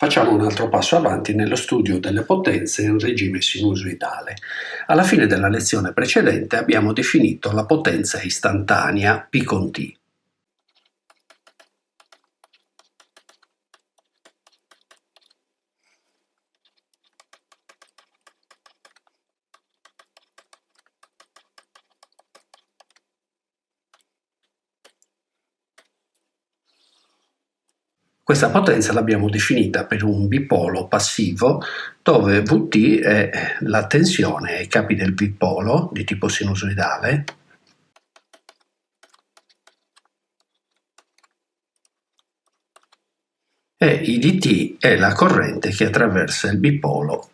Facciamo un altro passo avanti nello studio delle potenze in regime sinusoidale. Alla fine della lezione precedente abbiamo definito la potenza istantanea P con T. Questa potenza l'abbiamo definita per un bipolo passivo dove Vt è la tensione ai capi del bipolo di tipo sinusoidale. E IdT è la corrente che attraversa il bipolo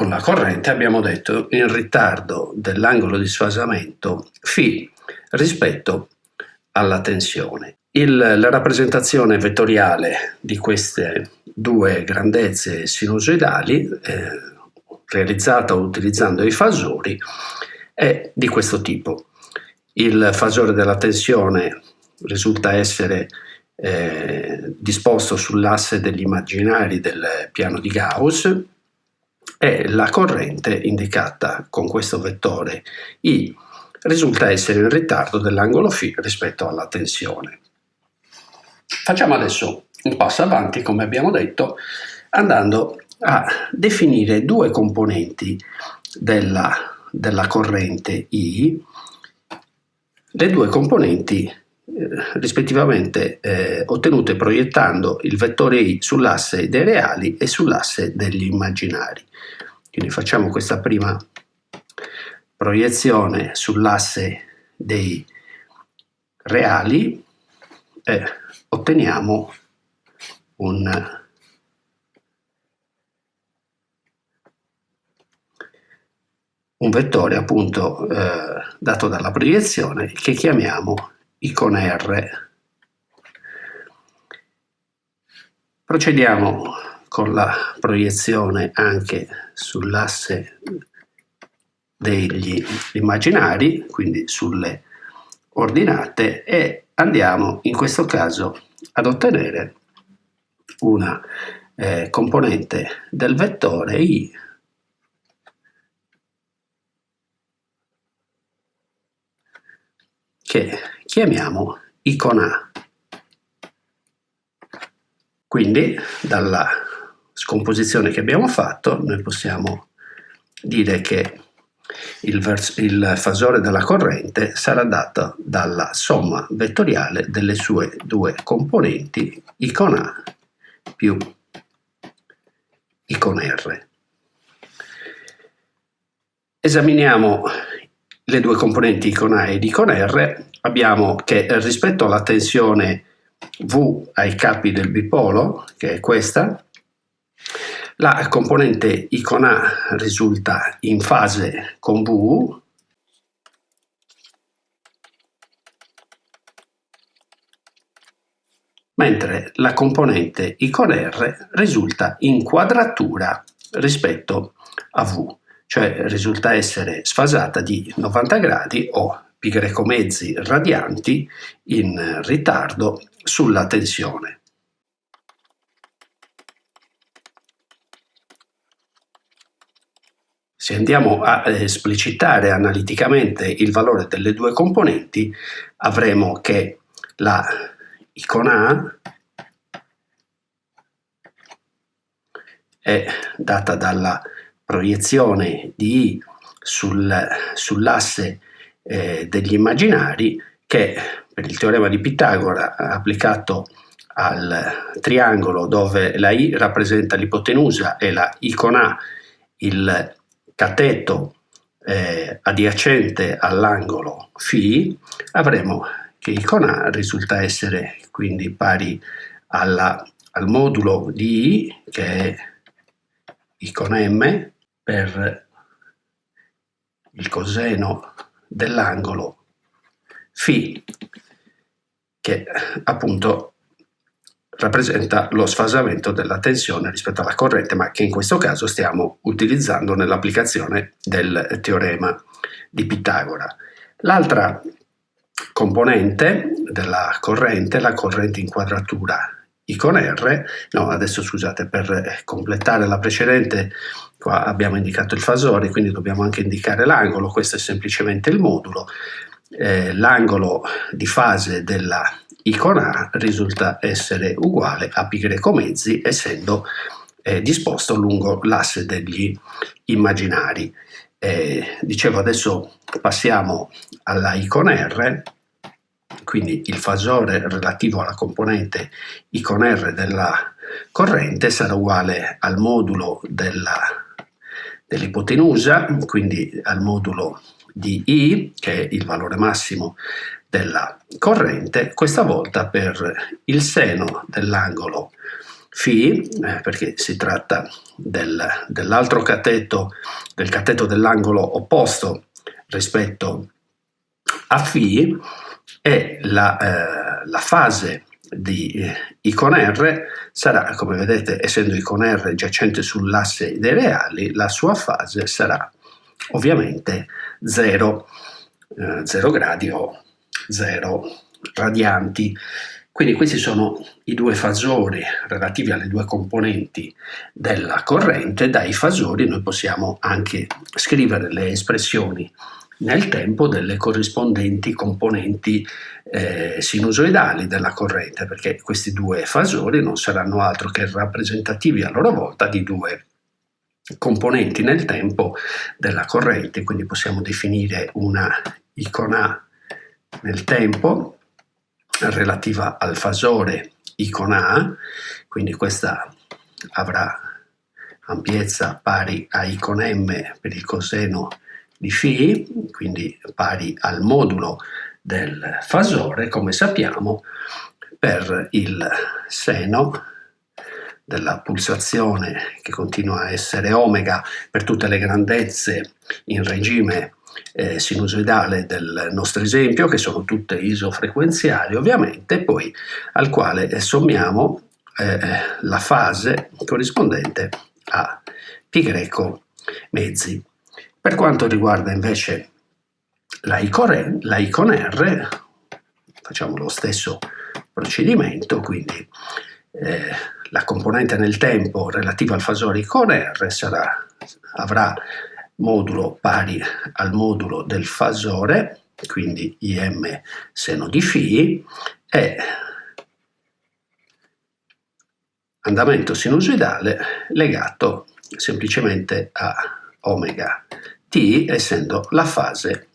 con la corrente abbiamo detto in ritardo dell'angolo di sfasamento φ rispetto alla tensione. Il, la rappresentazione vettoriale di queste due grandezze sinusoidali, eh, realizzata utilizzando i fasori, è di questo tipo. Il fasore della tensione risulta essere eh, disposto sull'asse degli immaginari del piano di Gauss, e la corrente indicata con questo vettore I risulta essere in ritardo dell'angolo φ rispetto alla tensione. Facciamo adesso un passo avanti, come abbiamo detto, andando a definire due componenti della, della corrente I, le due componenti rispettivamente eh, ottenute proiettando il vettore I sull'asse dei reali e sull'asse degli immaginari. Quindi facciamo questa prima proiezione sull'asse dei reali e otteniamo un un vettore appunto eh, dato dalla proiezione che chiamiamo icona R. Procediamo con la proiezione anche sull'asse degli immaginari, quindi sulle ordinate, e andiamo in questo caso ad ottenere una eh, componente del vettore i che chiamiamo icona A. Quindi dalla scomposizione che abbiamo fatto, noi possiamo dire che il, il, fasore della corrente sarà dato dalla somma vettoriale delle sue due componenti icon A più icon R. Esaminiamo le due componenti icon A ed icon R. Abbiamo che rispetto alla tensione V ai capi del bipolo, che è questa, la componente icon A risulta in fase con V, mentre la componente icon R risulta in quadratura rispetto a V, cioè risulta essere sfasata di 90 gradi o pi greco mezzi radianti in ritardo sulla tensione. Se andiamo a esplicitare analiticamente il valore delle due componenti, avremo che la icona A è data dalla proiezione di I sul, sull'asse eh, degli immaginari che per il teorema di Pitagora applicato al triangolo dove la I rappresenta l'ipotenusa e la icona A il cateto eh, adiacente all'angolo φ, avremo che il con A risulta essere quindi pari alla, al modulo di I, che è I con M, per il coseno dell'angolo φ, che appunto rappresenta lo sfasamento della tensione rispetto alla corrente, ma che in questo caso stiamo utilizzando nell'applicazione del teorema di Pitagora. L'altra componente della corrente, la corrente in quadratura I con R, no adesso scusate per completare la precedente qua abbiamo indicato il fasore quindi dobbiamo anche indicare l'angolo, questo è semplicemente il modulo, eh, l'angolo di fase della I con A risulta essere uguale a greco mezzi essendo eh, disposto lungo l'asse degli immaginari. Eh, dicevo adesso passiamo alla I con R, quindi il fasore relativo alla componente I con R della corrente sarà uguale al modulo dell'ipotenusa, quindi al modulo di I, che è il valore massimo della corrente, questa volta per il seno dell'angolo Φ, eh, perché si tratta del, dell'altro cateto, del cateto dell'angolo opposto rispetto a Φ, e la, eh, la fase di eh, I R sarà, come vedete, essendo I con R giacente sull'asse dei reali, la sua fase sarà ovviamente 0, eh, 0 gradi o 0 radianti. Quindi questi sono i due fasori relativi alle due componenti della corrente. Dai fasori noi possiamo anche scrivere le espressioni nel tempo delle corrispondenti componenti eh, sinusoidali della corrente, perché questi due fasori non saranno altro che rappresentativi a loro volta di due componenti nel tempo della corrente, quindi possiamo definire una icona nel tempo relativa al fasore icona A, quindi questa avrà ampiezza pari a I con M per il coseno di φ, quindi pari al modulo del fasore, come sappiamo, per il seno della pulsazione che continua a essere omega per tutte le grandezze in regime eh, sinusoidale del nostro esempio, che sono tutte isofrequenziali ovviamente, poi al quale sommiamo eh, la fase corrispondente a pi greco mezzi. Per quanto riguarda invece la I con R, facciamo lo stesso procedimento, quindi eh, la componente nel tempo relativa al fasore I con R sarà, avrà modulo pari al modulo del fasore, quindi Im seno di φ, e andamento sinusoidale legato semplicemente a omega t essendo la fase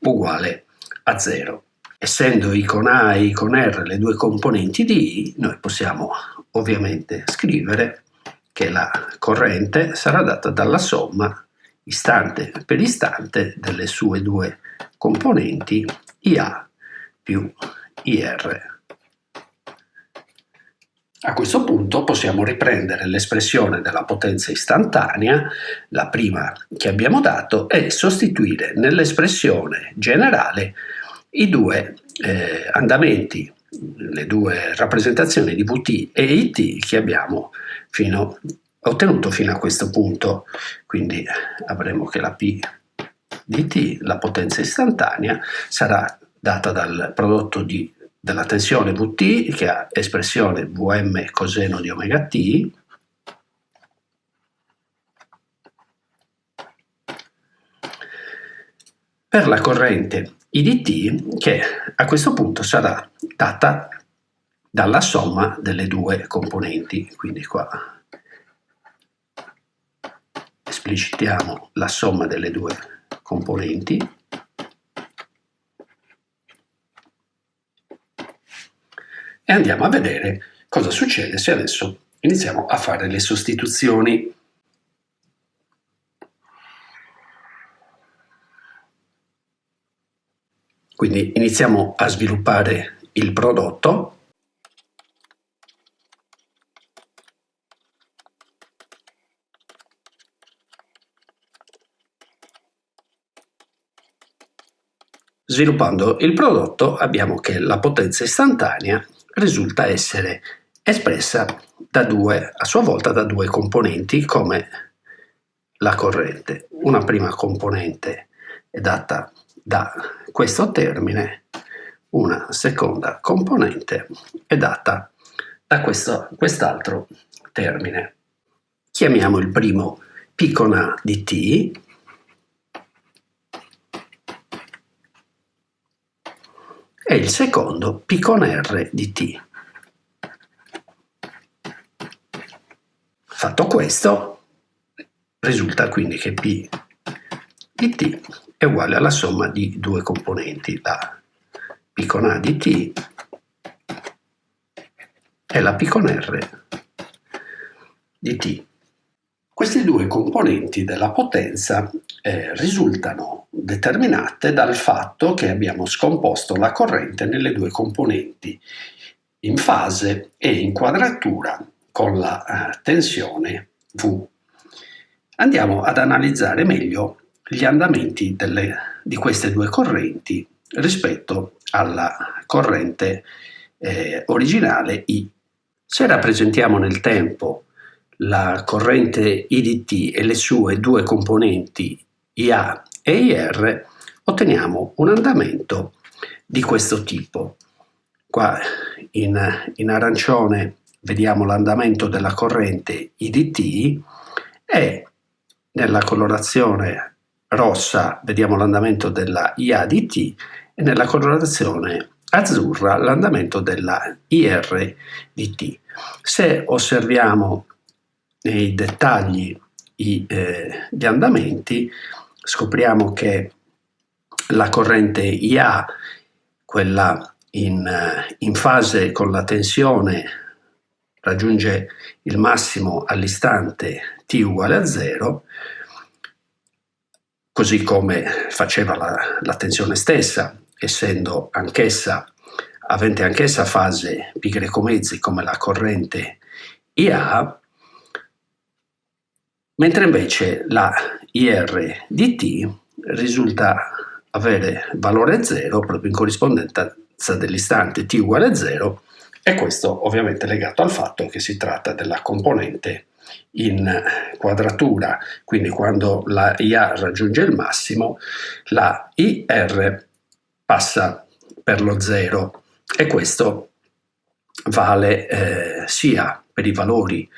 uguale a 0. Essendo I con A e I con R le due componenti di I, noi possiamo ovviamente scrivere che la corrente sarà data dalla somma istante per istante delle sue due componenti IA più IR. A questo punto possiamo riprendere l'espressione della potenza istantanea, la prima che abbiamo dato, e sostituire nell'espressione generale i due eh, andamenti, le due rappresentazioni di Vt e It che abbiamo fino, ottenuto fino a questo punto. Quindi avremo che la P di T, la potenza istantanea, sarà data dal prodotto di della tensione Vt che ha espressione Vm coseno di omega t per la corrente IDT che a questo punto sarà data dalla somma delle due componenti. Quindi qua esplicitiamo la somma delle due componenti e andiamo a vedere cosa succede se adesso iniziamo a fare le sostituzioni. Quindi iniziamo a sviluppare il prodotto Sviluppando il prodotto abbiamo che la potenza istantanea risulta essere espressa da due, a sua volta da due componenti come la corrente. Una prima componente è data da questo termine, una seconda componente è data da quest'altro termine. Chiamiamo il primo P con A di T e il secondo P con R di T. Fatto questo, risulta quindi che P di T è uguale alla somma di due componenti, la P con A di T e la P con R di T. Queste due componenti della potenza eh, risultano determinate dal fatto che abbiamo scomposto la corrente nelle due componenti in fase e in quadratura con la eh, tensione V. Andiamo ad analizzare meglio gli andamenti delle, di queste due correnti rispetto alla corrente eh, originale I. Se rappresentiamo nel tempo la corrente IDT e le sue due componenti IA e IR, otteniamo un andamento di questo tipo. Qua in, in arancione vediamo l'andamento della corrente IDT e nella colorazione rossa vediamo l'andamento della IADT e nella colorazione azzurra l'andamento della IRDT. Se osserviamo nei dettagli i, eh, gli andamenti scopriamo che la corrente IA, quella in, in fase con la tensione raggiunge il massimo all'istante t uguale a 0, così come faceva la, la tensione stessa, essendo anch'essa, avente anch'essa fase pi greco mezzi come la corrente IA, mentre invece la IR di T risulta avere valore 0 proprio in corrispondenza dell'istante t uguale a 0 e questo ovviamente legato al fatto che si tratta della componente in quadratura, quindi quando la IA raggiunge il massimo, la IR passa per lo 0 e questo vale eh, sia per i valori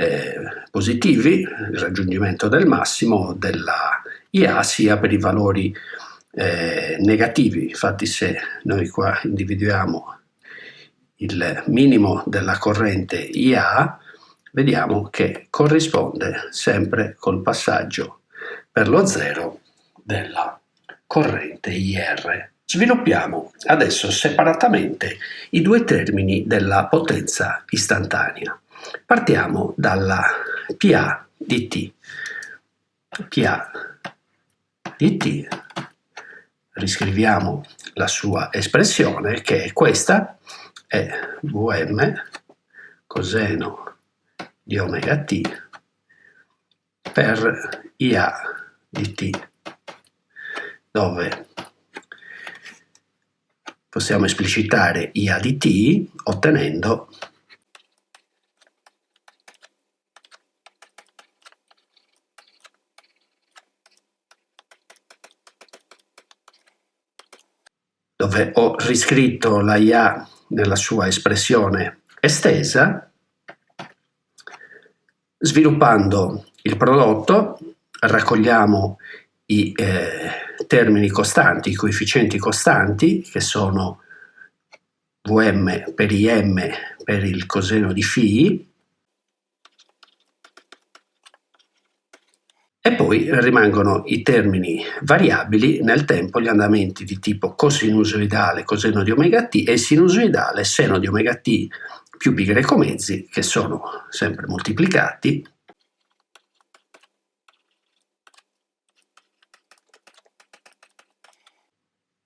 eh, positivi, il raggiungimento del massimo della IA, sia per i valori eh, negativi. Infatti se noi qua individuiamo il minimo della corrente IA, vediamo che corrisponde sempre col passaggio per lo zero della corrente IR. Sviluppiamo adesso separatamente i due termini della potenza istantanea. Partiamo dalla PA di T. PA di T, riscriviamo la sua espressione che è questa, è Vm coseno di omega t per Ia di t, dove possiamo esplicitare Ia di t ottenendo dove ho riscritto la IA nella sua espressione estesa, sviluppando il prodotto raccogliamo i eh, termini costanti, i coefficienti costanti, che sono Vm per Im per il coseno di φ, E poi rimangono i termini variabili nel tempo, gli andamenti di tipo cosinusoidale coseno di omega t e sinusoidale seno di omega t più pi greco mezzi, che sono sempre moltiplicati.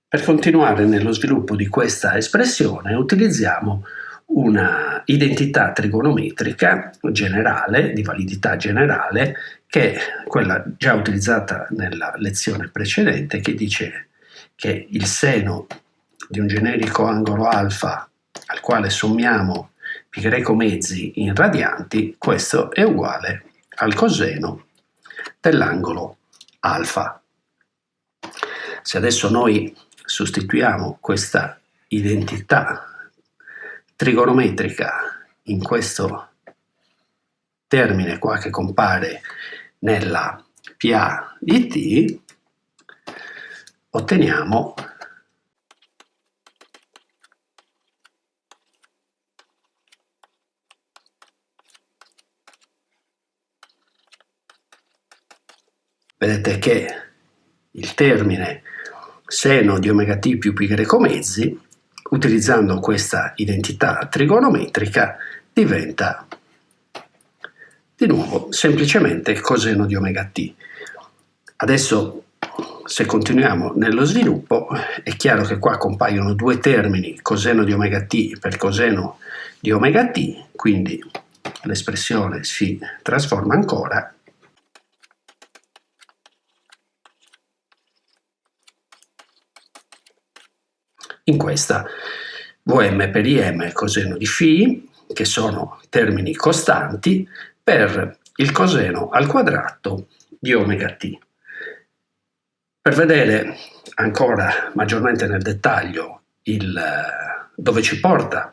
Per continuare nello sviluppo di questa espressione utilizziamo una identità trigonometrica generale, di validità generale, che è quella già utilizzata nella lezione precedente, che dice che il seno di un generico angolo alfa al quale sommiamo pi greco mezzi in radianti, questo è uguale al coseno dell'angolo alfa. Se adesso noi sostituiamo questa identità trigonometrica in questo termine qua che compare nella PA di T, otteniamo vedete che il termine seno di omega t più pi greco mezzi, utilizzando questa identità trigonometrica, diventa di nuovo semplicemente coseno di omega t. Adesso se continuiamo nello sviluppo è chiaro che qua compaiono due termini coseno di omega t per coseno di omega t, quindi l'espressione si trasforma ancora in questa Vm per Im coseno di φ, che sono termini costanti, per il coseno al quadrato di omega t. Per vedere ancora maggiormente nel dettaglio il, dove ci porta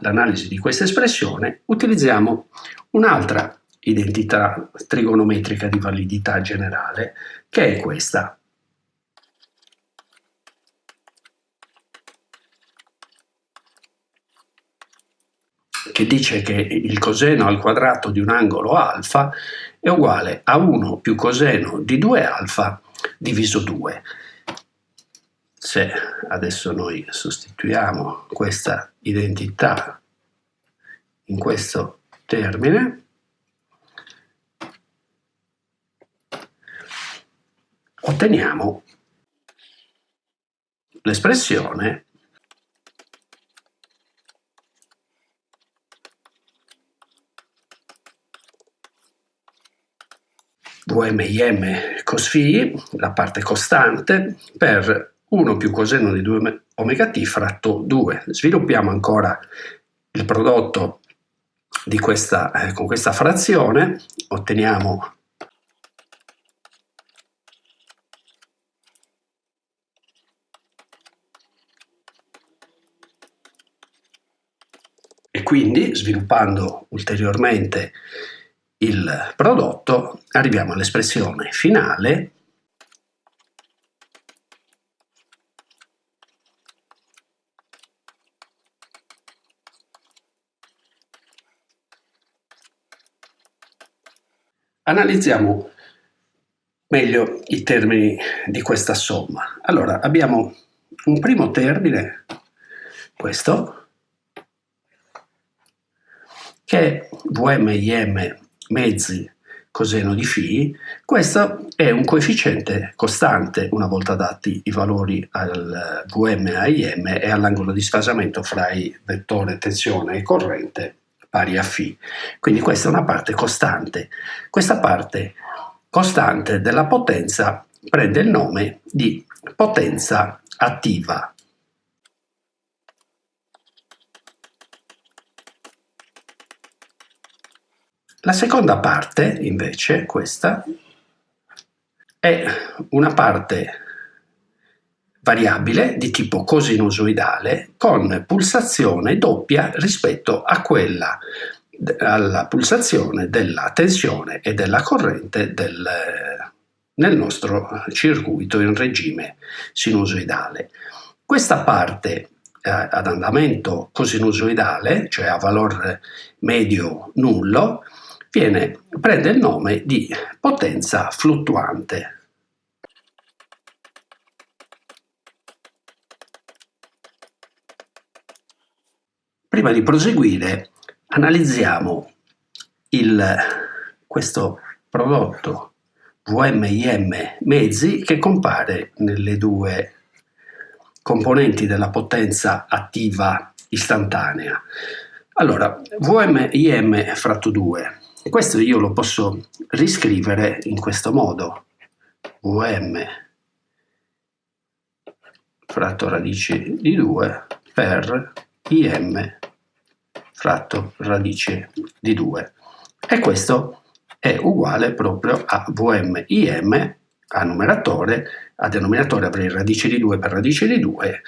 l'analisi di questa espressione, utilizziamo un'altra identità trigonometrica di validità generale, che è questa, che dice che il coseno al quadrato di un angolo alfa è uguale a 1 più coseno di 2 alfa diviso 2. Se adesso noi sostituiamo questa identità in questo termine, otteniamo l'espressione Vm cos φ, la parte costante, per 1 più coseno di 2 omega t fratto 2. Sviluppiamo ancora il prodotto di questa, eh, con questa frazione, otteniamo e quindi sviluppando ulteriormente il prodotto, arriviamo all'espressione finale Analizziamo meglio i termini di questa somma. Allora, abbiamo un primo termine, questo, che è VMIM mezzi coseno di φ, questo è un coefficiente costante una volta dati i valori al Vm a Im e all'angolo di sfasamento fra i vettore tensione e corrente pari a φ. Quindi questa è una parte costante. Questa parte costante della potenza prende il nome di potenza attiva La seconda parte, invece, questa, è una parte variabile di tipo cosinusoidale con pulsazione doppia rispetto a quella alla pulsazione della tensione e della corrente del, nel nostro circuito in regime sinusoidale. Questa parte eh, ad andamento cosinusoidale, cioè a valore medio nullo, viene, prende il nome di potenza fluttuante. Prima di proseguire analizziamo il, questo prodotto VMIM mezzi che compare nelle due componenti della potenza attiva istantanea. Allora, VMIM fratto 2 e questo io lo posso riscrivere in questo modo. Vm fratto radice di 2 per Im fratto radice di 2. E questo è uguale proprio a Vm Im a numeratore, a denominatore avrei radice di 2 per radice di 2,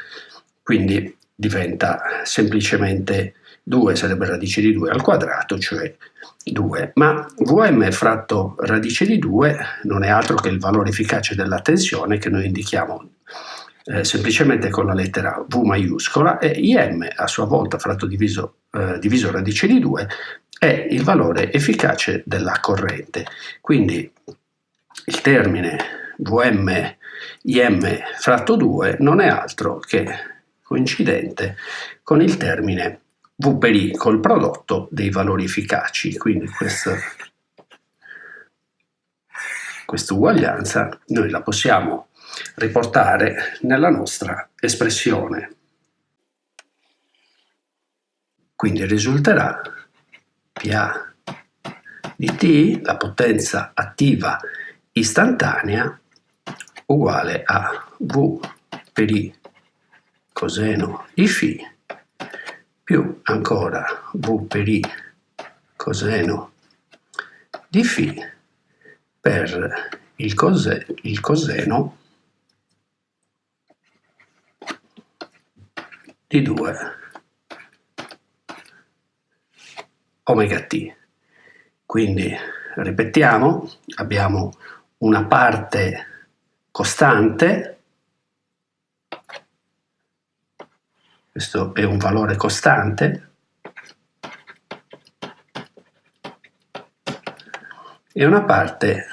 quindi diventa semplicemente 2 sarebbe radice di 2 al quadrato, cioè 2. Ma Vm fratto radice di 2 non è altro che il valore efficace della tensione che noi indichiamo eh, semplicemente con la lettera V maiuscola e Im a sua volta fratto diviso, eh, diviso radice di 2 è il valore efficace della corrente. Quindi il termine Vm Im fratto 2 non è altro che coincidente con il termine V per I col prodotto dei valori efficaci, quindi questa, questa uguaglianza noi la possiamo riportare nella nostra espressione. Quindi risulterà PA di T, la potenza attiva istantanea, uguale a V per I coseno di φ più ancora V per I coseno di φ per il, cose, il coseno di 2 omega t. Quindi ripetiamo, abbiamo una parte costante questo è un valore costante, e una parte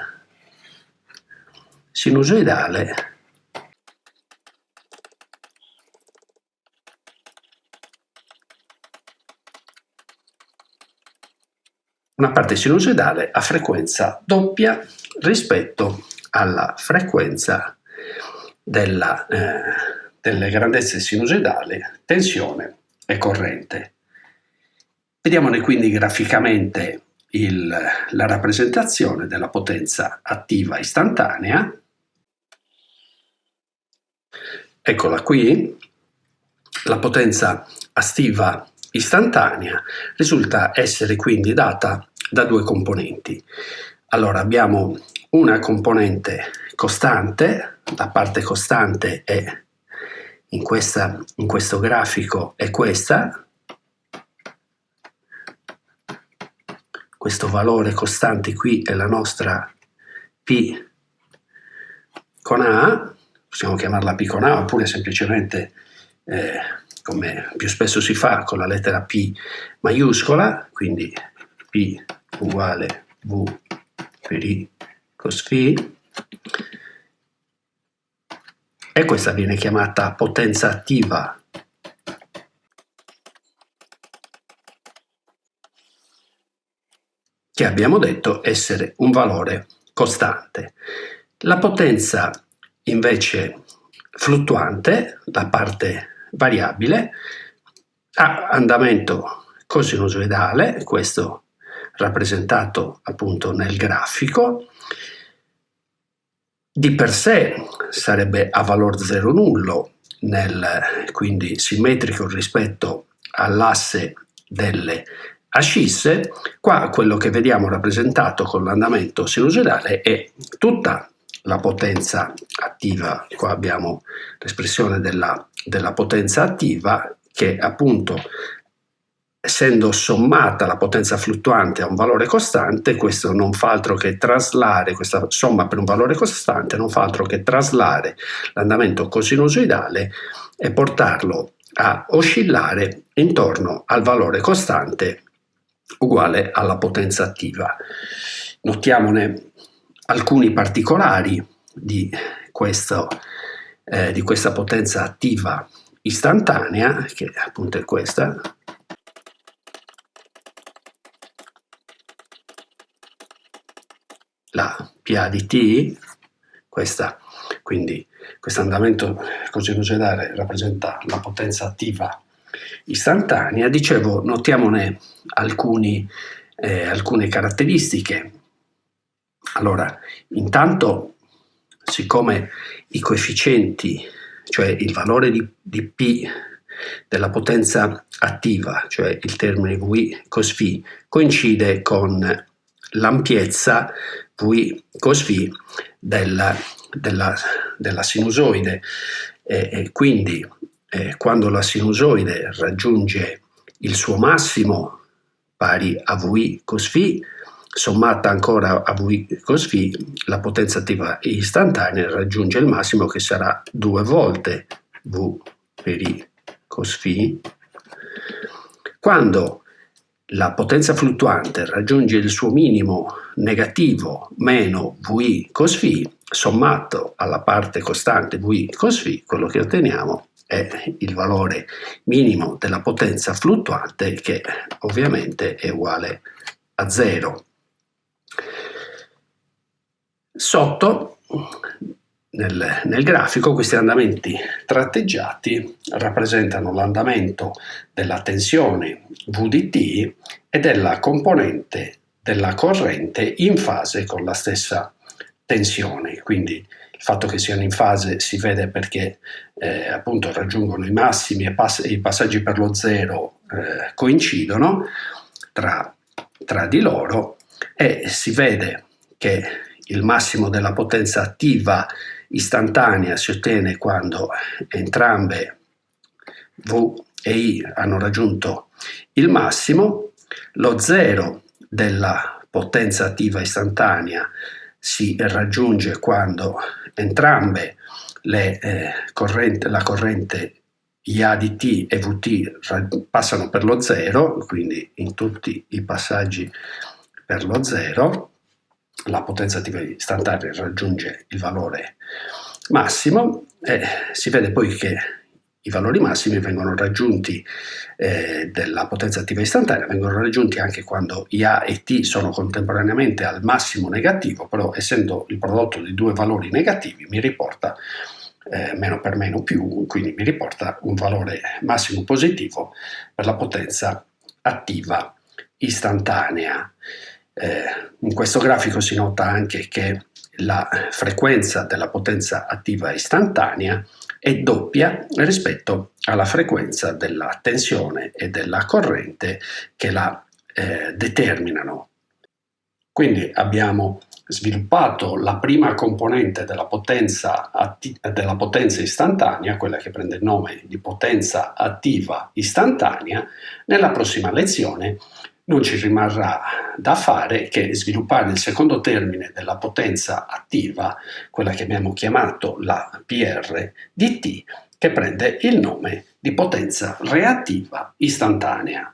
sinusoidale. Una parte sinusoidale a frequenza doppia rispetto alla frequenza della eh, delle grandezze sinusoidali, tensione e corrente. Vediamone quindi graficamente il, la rappresentazione della potenza attiva istantanea. Eccola qui, la potenza attiva istantanea risulta essere quindi data da due componenti. Allora abbiamo una componente costante, la parte costante è in, questa, in questo grafico è questa, questo valore costante qui è la nostra P con A, possiamo chiamarla P con A oppure semplicemente eh, come più spesso si fa con la lettera P maiuscola, quindi P uguale V per I cos Φ e questa viene chiamata potenza attiva. che abbiamo detto essere un valore costante. La potenza invece fluttuante, la parte variabile, ha andamento cosinusoidale, questo rappresentato appunto nel grafico, di per sé sarebbe a valor zero nullo, nel, quindi simmetrico rispetto all'asse delle ascisse, qua quello che vediamo rappresentato con l'andamento sinusoidale è tutta la potenza attiva, qua abbiamo l'espressione della, della potenza attiva che appunto essendo sommata la potenza fluttuante a un valore costante, questo non fa altro che traslare, questa somma per un valore costante non fa altro che traslare l'andamento cosinusoidale e portarlo a oscillare intorno al valore costante uguale alla potenza attiva. Notiamone alcuni particolari di, questo, eh, di questa potenza attiva istantanea, che appunto è questa, la PA di T, questa, quindi questo andamento cosinusoidale rappresenta la potenza attiva istantanea, dicevo notiamone alcuni, eh, alcune caratteristiche. Allora, intanto, siccome i coefficienti, cioè il valore di, di P della potenza attiva, cioè il termine V cos φ, coincide con l'ampiezza Vi cos V della, della, della sinusoide e, e quindi eh, quando la sinusoide raggiunge il suo massimo pari a V cos V sommata ancora a V cos V, la potenza attiva istantanea raggiunge il massimo che sarà due volte V per I cos φ. Quando la potenza fluttuante raggiunge il suo minimo negativo meno Vi cos φ, sommato alla parte costante Vi cos φ, quello che otteniamo è il valore minimo della potenza fluttuante che ovviamente è uguale a 0. Sotto nel, nel, grafico questi andamenti tratteggiati rappresentano l'andamento della tensione VDT e della componente della corrente in fase con la stessa tensione. Quindi il fatto che siano in fase si vede perché eh, appunto raggiungono i massimi e pass i passaggi per lo zero eh, coincidono tra, tra di loro e si vede che il massimo della potenza attiva istantanea si ottiene quando entrambe V e I hanno raggiunto il massimo, lo zero della potenza attiva istantanea si raggiunge quando entrambe le, eh, corrente, la corrente IA di T e VT passano per lo zero, quindi in tutti i passaggi per lo zero, la potenza attiva istantanea raggiunge il valore massimo e si vede poi che i valori massimi vengono raggiunti eh, della potenza attiva istantanea, vengono raggiunti anche quando IA e T sono contemporaneamente al massimo negativo, però essendo il prodotto di due valori negativi mi riporta eh, meno per meno più, quindi mi riporta un valore massimo positivo per la potenza attiva istantanea. Eh, in questo grafico si nota anche che la frequenza della potenza attiva istantanea è doppia rispetto alla frequenza della tensione e della corrente che la eh, determinano. Quindi abbiamo sviluppato la prima componente della potenza, della potenza istantanea, quella che prende il nome di potenza attiva istantanea, nella prossima lezione non ci rimarrà da fare che sviluppare il secondo termine della potenza attiva, quella che abbiamo chiamato la PR di T, che prende il nome di potenza reattiva istantanea.